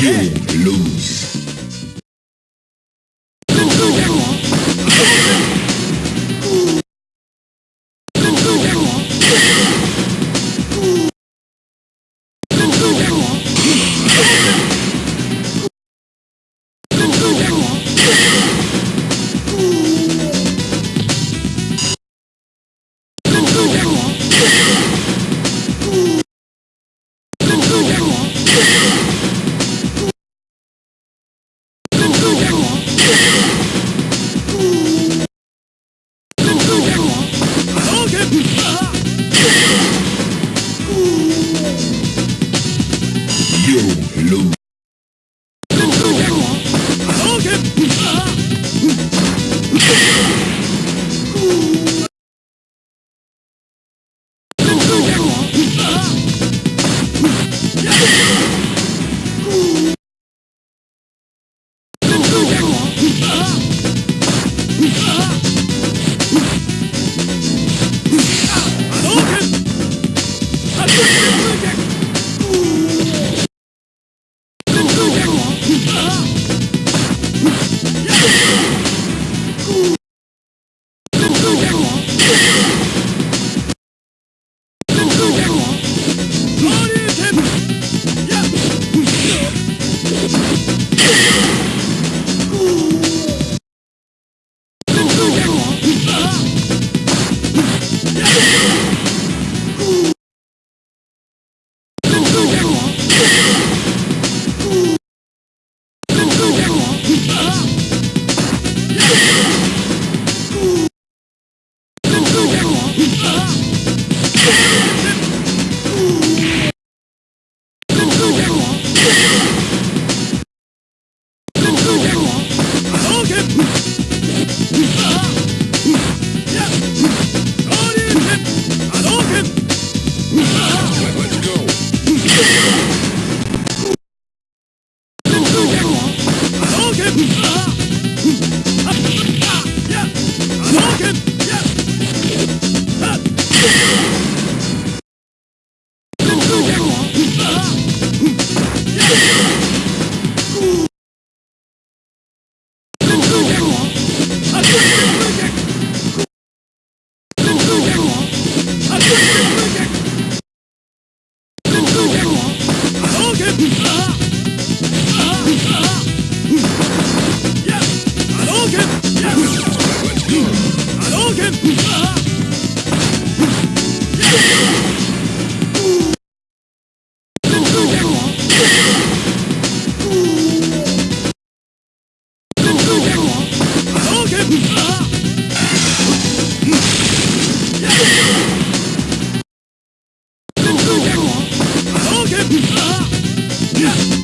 You lose. Yeah. Yeah!